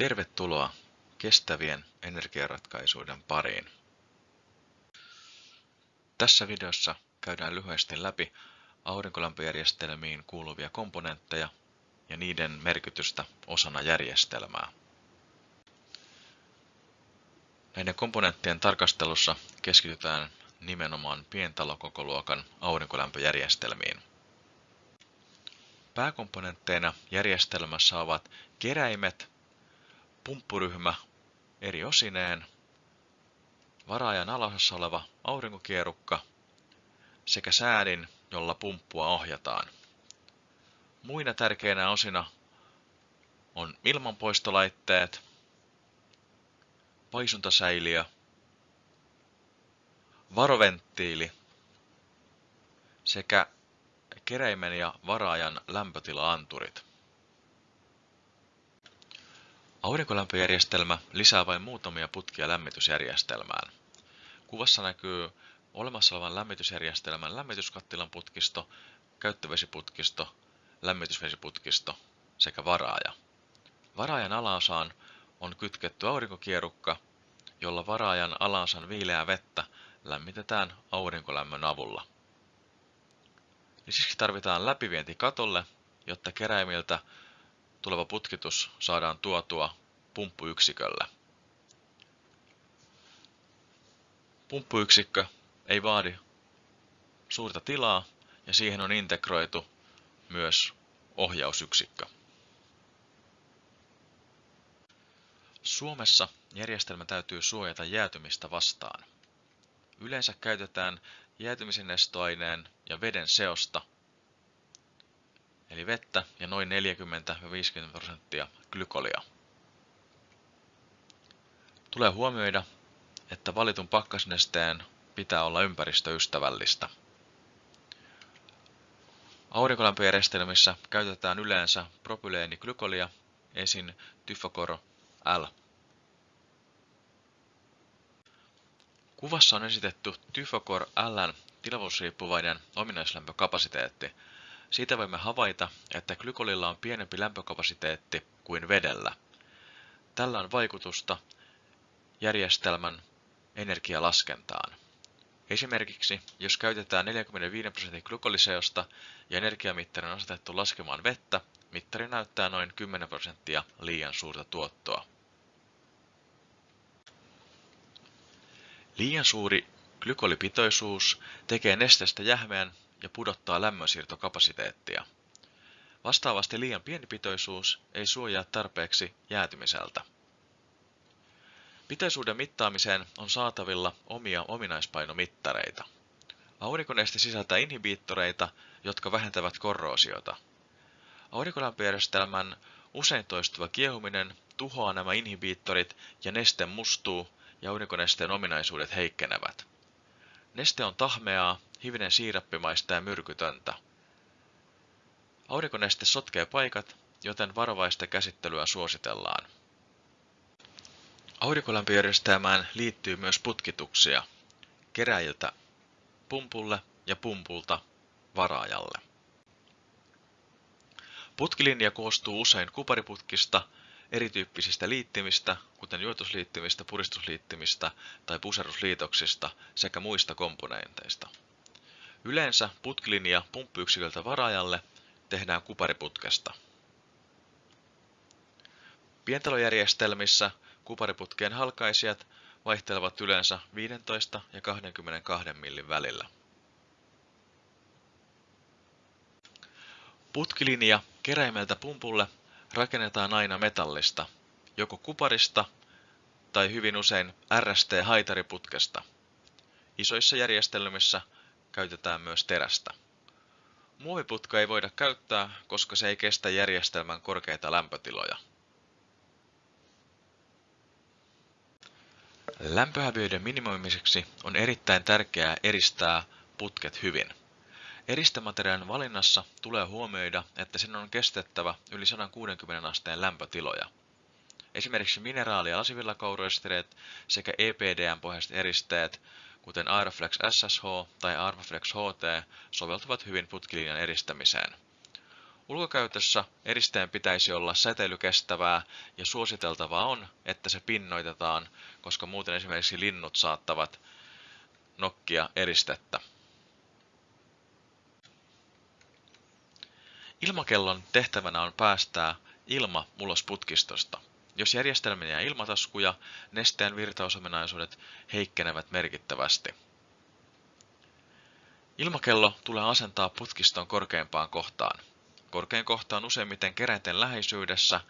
Tervetuloa kestävien energiaratkaisuiden pariin. Tässä videossa käydään lyhyesti läpi aurinkolämpöjärjestelmiin kuuluvia komponentteja ja niiden merkitystä osana järjestelmää. Näiden komponenttien tarkastelussa keskitytään nimenomaan pientalokokoluokan aurinkolämpöjärjestelmiin. Pääkomponentteina järjestelmässä ovat keräimet, pumppuryhmä eri osineen, varaajan alaosassa oleva aurinkokierukka sekä säädin, jolla pumppua ohjataan. Muina tärkeinä osina on ilmanpoistolaitteet, paisuntasäiliö, varoventtiili sekä keräimen ja varaajan lämpötila-anturit. Aurinkolämpöjärjestelmä lisää vain muutamia putkia lämmitysjärjestelmään. Kuvassa näkyy olemassa olevan lämmitysjärjestelmän lämmityskattilan putkisto, käyttövesiputkisto, lämmitysvesiputkisto sekä varaaja. Varaajan alaosaan on kytketty aurinkokierukka, jolla varaajan alaosan viileää vettä lämmitetään aurinkolämmön avulla. Lisäksi tarvitaan läpivienti katolle, jotta keräimiltä tuleva putkitus saadaan tuotua pumppuyksikölle. Pumppuyksikkö ei vaadi suurta tilaa ja siihen on integroitu myös ohjausyksikkö. Suomessa järjestelmä täytyy suojata jäätymistä vastaan. Yleensä käytetään jäätymisen nestoaineen ja veden seosta eli vettä ja noin 40-50 prosenttia glykolia. Tulee huomioida, että valitun pakkasnesteen pitää olla ympäristöystävällistä. Aurinkolämpöjärjestelmissä käytetään yleensä propyleeniglykolia, esin Tyfocor L. Kuvassa on esitetty Tyfocor Ln tilavuusriippuvainen ominaislämpökapasiteetti – siitä voimme havaita, että glykolilla on pienempi lämpökapasiteetti kuin vedellä. Tällä on vaikutusta järjestelmän energialaskentaan. Esimerkiksi, jos käytetään 45 prosentin glykoliseosta ja energiamittari on asetettu laskemaan vettä, mittari näyttää noin 10 prosenttia liian suurta tuottoa. Liian suuri glykolipitoisuus tekee nesteestä jähmeän ja pudottaa lämmönsiirtokapasiteettia. Vastaavasti liian pieni pitoisuus ei suojaa tarpeeksi jäätymiseltä. Pitoisuuden mittaamiseen on saatavilla omia ominaispainomittareita. Aurinkoneste sisältää inhibiittoreita, jotka vähentävät korroosiota. Aurinkolämpöjärjestelmän usein toistuva kiehuminen tuhoaa nämä inhibiittorit ja neste mustuu ja aurinkonesteen ominaisuudet heikkenevät. Neste on tahmeaa hivenen siirappimaista ja myrkytöntä. Aurinkoneste sotkee paikat, joten varovaista käsittelyä suositellaan. Aurinkolämpöjärjestelmään liittyy myös putkituksia keräjiltä pumpulle ja pumpulta varaajalle. Putkilinja koostuu usein kupariputkista, erityyppisistä liittimistä, kuten juotusliittimistä, puristusliittimistä tai puserusliitoksista sekä muista komponenteista. Yleensä putkilinja pumppuyksiköltä varaajalle tehdään kupariputkesta. Pientalojärjestelmissä kupariputkien halkaisijat vaihtelevat yleensä 15 ja 22 millin välillä. Putkilinja keräimeltä pumpulle rakennetaan aina metallista, joko kuparista tai hyvin usein RST-haitariputkesta. Isoissa järjestelmissä käytetään myös terästä. Muoviputka ei voida käyttää, koska se ei kestä järjestelmän korkeita lämpötiloja. Lämpöhäviöiden minimoimiseksi on erittäin tärkeää eristää putket hyvin. Eristämateriaalin valinnassa tulee huomioida, että sen on kestettävä yli 160 asteen lämpötiloja. Esimerkiksi mineraali- ja lasivillakauroestereet sekä EPDM-pohjaiset eristeet kuten Aeroflex SSH tai Armaflex HT, soveltuvat hyvin putkilinjan eristämiseen. Ulkokäytössä eristeen pitäisi olla säteilykestävää ja suositeltavaa on, että se pinnoitetaan, koska muuten esimerkiksi linnut saattavat nokkia eristettä. Ilmakellon tehtävänä on päästää ilma ulos putkistosta. Jos järjestelmä jää ilmataskuja, nesteen virtausominaisuudet heikkenevät merkittävästi. Ilmakello tulee asentaa putkiston korkeimpaan kohtaan. Korkein kohta on useimmiten keräinten läheisyydessä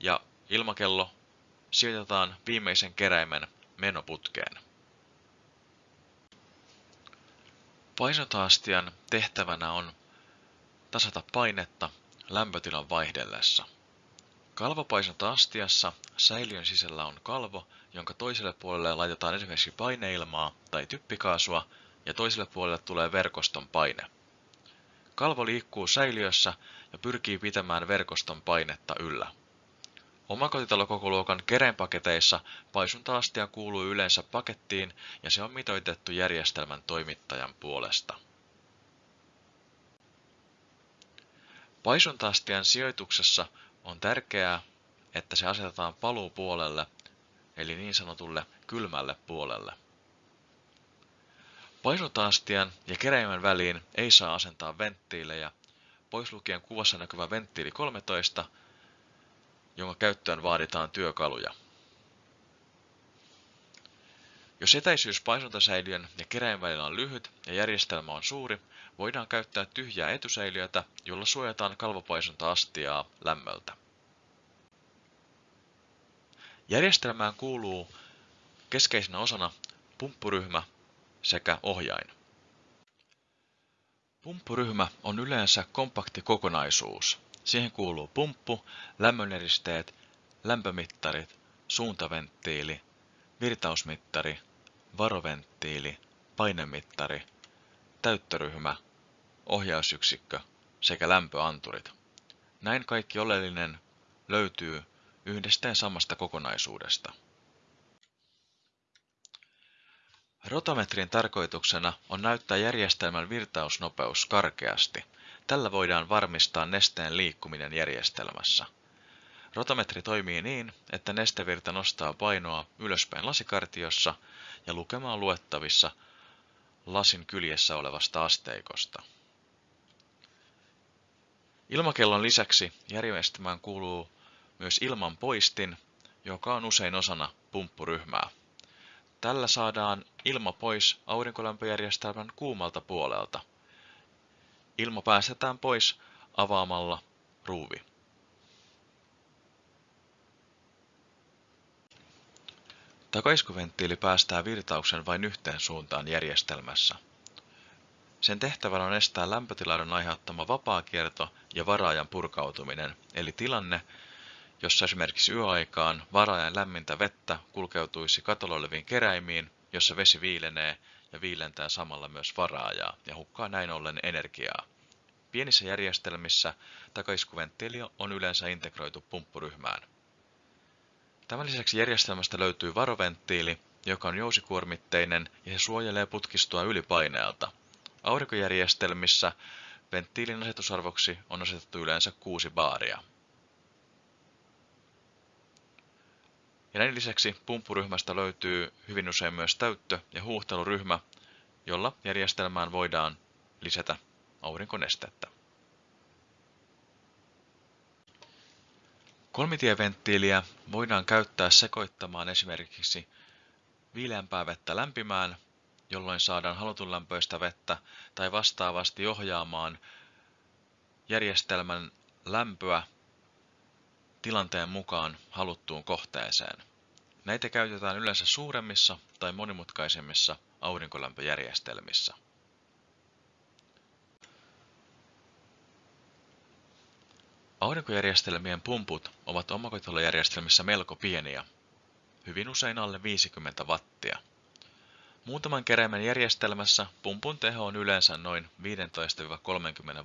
ja ilmakello sijoitetaan viimeisen keräimen menoputkeen. Paisotaastian tehtävänä on tasata painetta lämpötilan vaihdellessa. Kalvopaisonta astiassa säiliön sisällä on kalvo, jonka toiselle puolelle laitetaan esimerkiksi paineilmaa tai typpikaasua ja toiselle puolelle tulee verkoston paine. Kalvo liikkuu säiliössä ja pyrkii pitämään verkoston painetta yllä. Omakotitalokokoluokan kereenpaketeissa paisunta-astia kuuluu yleensä pakettiin ja se on mitoitettu järjestelmän toimittajan puolesta. Paisunta-astian sijoituksessa on tärkeää, että se asetetaan paluupuolelle, eli niin sanotulle kylmälle puolelle. Paisunta-astian ja keräimen väliin ei saa asentaa venttiilejä, pois lukien kuvassa näkyvä venttiili 13, jonka käyttöön vaaditaan työkaluja. Jos etäisyys paisuntasäiliön ja keräin välillä on lyhyt ja järjestelmä on suuri, voidaan käyttää tyhjää etusäiliötä, jolla suojataan kalvopaisunta-astiaa lämmöltä. Järjestelmään kuuluu keskeisenä osana pumppuryhmä sekä ohjain. Pumppuryhmä on yleensä kompakti kokonaisuus. Siihen kuuluu pumppu, lämmöneristeet, lämpömittarit, suuntaventtiili, virtausmittari, varoventtiili, painemittari, täyttöryhmä, ohjausyksikkö sekä lämpöanturit. Näin kaikki oleellinen löytyy yhdestä ja samasta kokonaisuudesta. Rotametrin tarkoituksena on näyttää järjestelmän virtausnopeus karkeasti. Tällä voidaan varmistaa nesteen liikkuminen järjestelmässä. Rotametri toimii niin, että nestevirta nostaa painoa ylöspäin lasikartiossa ja lukema on luettavissa lasin kyljessä olevasta asteikosta. Ilmakellon lisäksi järjestelmään kuuluu myös ilman poistin, joka on usein osana pumppuryhmää. Tällä saadaan ilma pois aurinkolämpöjärjestelmän kuumalta puolelta. Ilma päästetään pois avaamalla ruuvi. Takaiskuventtiili päästää virtauksen vain yhteen suuntaan järjestelmässä. Sen tehtävänä on estää lämpötilaiden aiheuttama vapaakierto ja varaajan purkautuminen, eli tilanne, jossa esimerkiksi yöaikaan varaajan lämmintä vettä kulkeutuisi katolla oleviin keräimiin, jossa vesi viilenee ja viilentää samalla myös varaajaa ja hukkaa näin ollen energiaa. Pienissä järjestelmissä takaiskuventtiili on yleensä integroitu pumppuryhmään. Tämän lisäksi järjestelmästä löytyy varoventtiili, joka on jousikuormitteinen ja se suojelee putkistoa ylipaineelta. Aurinkojärjestelmissä venttiilin asetusarvoksi on asetettu yleensä 6 baaria. Näin lisäksi pumppuryhmästä löytyy hyvin usein myös täyttö- ja huuhteluryhmä, jolla järjestelmään voidaan lisätä aurinkonestettä. Kolmitieventtiiliä voidaan käyttää sekoittamaan esimerkiksi viileämpää vettä lämpimään, jolloin saadaan halutun lämpöistä vettä, tai vastaavasti ohjaamaan järjestelmän lämpöä tilanteen mukaan haluttuun kohteeseen. Näitä käytetään yleensä suuremmissa tai monimutkaisemmissa aurinkolämpöjärjestelmissä. Aurinkojärjestelmien pumput ovat omakotitalojärjestelmissä melko pieniä, hyvin usein alle 50 wattia. Muutaman keräimen järjestelmässä pumpun teho on yleensä noin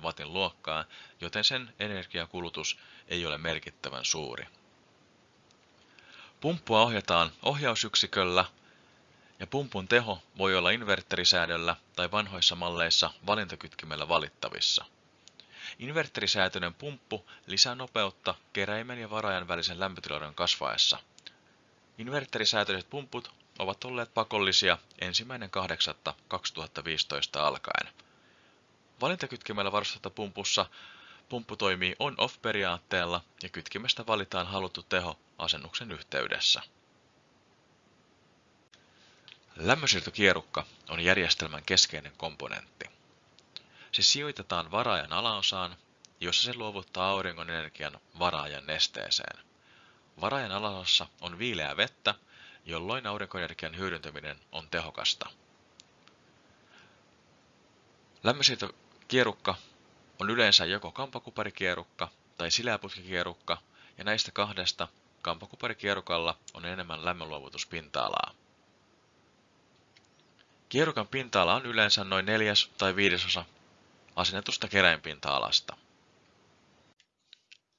15-30 watin luokkaa, joten sen energiakulutus ei ole merkittävän suuri. Pumppua ohjataan ohjausyksiköllä ja pumpun teho voi olla inverterisäädöllä tai vanhoissa malleissa valintakytkimellä valittavissa. Inverterisäätöinen pumppu lisää nopeutta keräimen ja varaajan välisen lämpötiloiden kasvaessa. Inverterisäätöiset pumput ovat olleet pakollisia 1.8.2015 alkaen. Valintakytkimellä varustetussa pumpussa pumppu toimii on-off-periaatteella ja kytkimestä valitaan haluttu teho asennuksen yhteydessä. Lämmönsiirtokierukka on järjestelmän keskeinen komponentti. Se sijoitetaan varaajan alaosaan, jossa se luovuttaa auringon energian varaajan nesteeseen. Varaajan alaosassa on viileää vettä, jolloin aurinkoenergian hyödyntäminen on tehokasta. Lämmönsiirtokierukka on yleensä joko kampakuparikierukka tai sileäputkikierukka, ja näistä kahdesta kampakuparikierukalla on enemmän lämmönluovutuspinta-alaa. Kierukan pinta-ala on yleensä noin neljäs tai viidesosa asennetusta keräinpinta-alasta.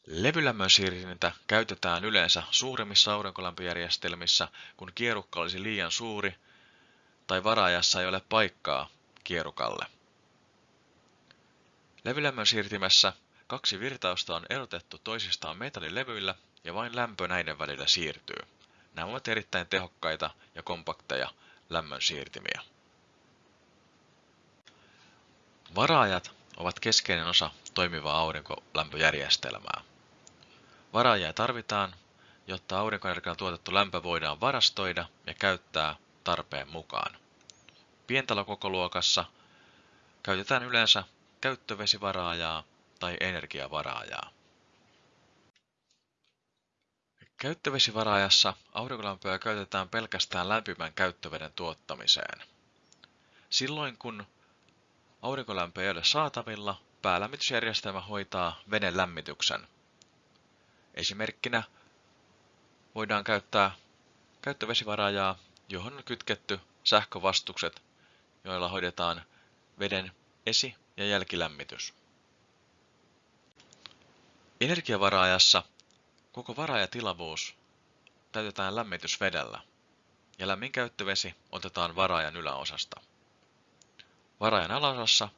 Levylämmön siirtintä käytetään yleensä suuremmissa aurinkolämpöjärjestelmissä, kun kierukka olisi liian suuri tai varaajassa ei ole paikkaa kierukalle. Levylämmön siirtimessä kaksi virtausta on erotettu toisistaan metallilevyillä ja vain lämpö näiden välillä siirtyy. Nämä ovat erittäin tehokkaita ja kompakteja lämmön siirtimiä. Varaajat ovat keskeinen osa toimivaa aurinkolämpöjärjestelmää. Varaajia tarvitaan, jotta aurinkoenergialla tuotettu lämpö voidaan varastoida ja käyttää tarpeen mukaan. Pientalokokoluokassa käytetään yleensä käyttövesivaraajaa tai energiavaraajaa. Käyttövesivaraajassa aurinkolämpöä käytetään pelkästään lämpimän käyttöveden tuottamiseen. Silloin kun aurinkolämpö ei ole saatavilla, päälämmitysjärjestelmä hoitaa veden lämmityksen. Esimerkkinä voidaan käyttää käyttövesivaraajaa, johon on kytketty sähkövastukset, joilla hoidetaan veden esi- ja jälkilämmitys. Energiavaraajassa koko varaajatilavuus täytetään lämmitysvedellä ja lämmin käyttövesi otetaan varaajan yläosasta. Varaajan alaosassa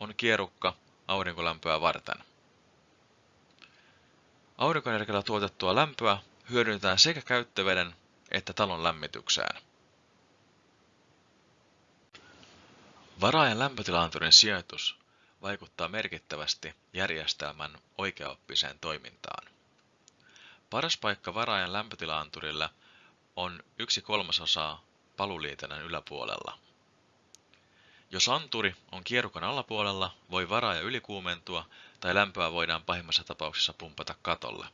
on kierukka aurinkolämpöä varten. Aurinkoenergialla tuotettua lämpöä hyödynnetään sekä käyttöveden että talon lämmitykseen. Varaajan lämpötilaanturin sijoitus vaikuttaa merkittävästi järjestelmän oikeaoppiseen toimintaan. Paras paikka varaajan lämpötilaanturille on yksi kolmasosaa paluliitännän yläpuolella. Jos anturi on kierukan alapuolella, voi varaaja ylikuumentua tai lämpöä voidaan pahimmassa tapauksessa pumpata katolle.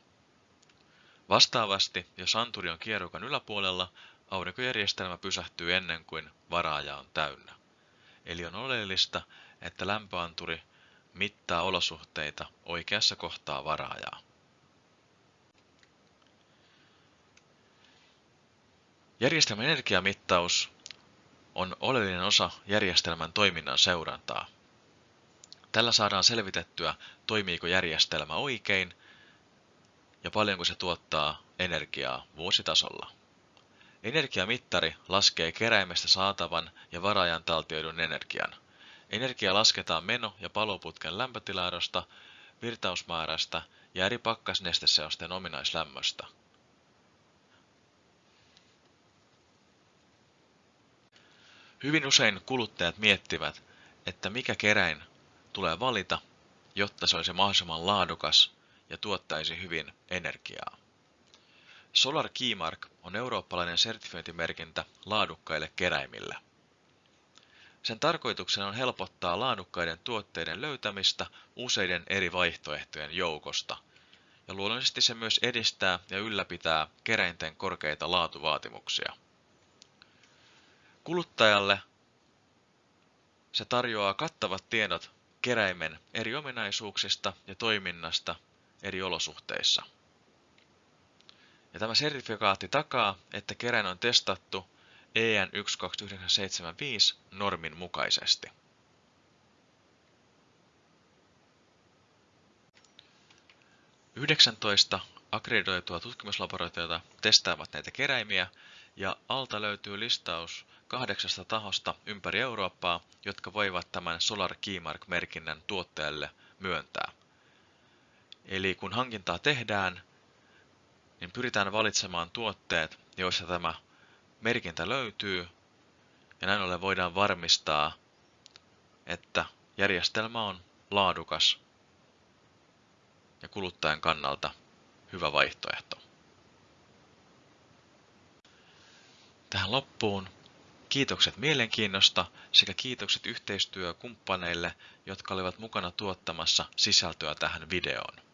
Vastaavasti, jos anturi on kierukan yläpuolella, aurinkojärjestelmä pysähtyy ennen kuin varaaja on täynnä. Eli on oleellista, että lämpöanturi mittaa olosuhteita oikeassa kohtaa varaajaa. Järjestelmän energiamittaus on oleellinen osa järjestelmän toiminnan seurantaa. Tällä saadaan selvitettyä, toimiiko järjestelmä oikein ja paljonko se tuottaa energiaa vuositasolla. Energiamittari laskee keräimestä saatavan ja varaajan taltioidun energian. Energia lasketaan meno- ja paloputken lämpötilaadosta, virtausmäärästä ja eri pakkasnesteseosten ominaislämmöstä. Hyvin usein kuluttajat miettivät, että mikä keräin tulee valita, jotta se olisi mahdollisimman laadukas ja tuottaisi hyvin energiaa. Solar Keymark on eurooppalainen sertifiointimerkintä laadukkaille keräimille. Sen tarkoituksena on helpottaa laadukkaiden tuotteiden löytämistä useiden eri vaihtoehtojen joukosta, ja luonnollisesti se myös edistää ja ylläpitää keräinten korkeita laatuvaatimuksia. Kuluttajalle se tarjoaa kattavat tiedot keräimen eri ominaisuuksista ja toiminnasta eri olosuhteissa. Ja tämä sertifikaatti takaa, että keräin on testattu EN 12975 normin mukaisesti. Yhdeksäntoista akkreditoitua tutkimuslaboratoriota testaavat näitä keräimiä ja alta löytyy listaus kahdeksasta tahosta ympäri Eurooppaa, jotka voivat tämän Solar Keymark-merkinnän tuottajalle myöntää. Eli kun hankintaa tehdään, niin pyritään valitsemaan tuotteet, joissa tämä merkintä löytyy, ja näin ollen voidaan varmistaa, että järjestelmä on laadukas ja kuluttajan kannalta hyvä vaihtoehto. Tähän loppuun kiitokset mielenkiinnosta sekä kiitokset yhteistyökumppaneille, jotka olivat mukana tuottamassa sisältöä tähän videoon.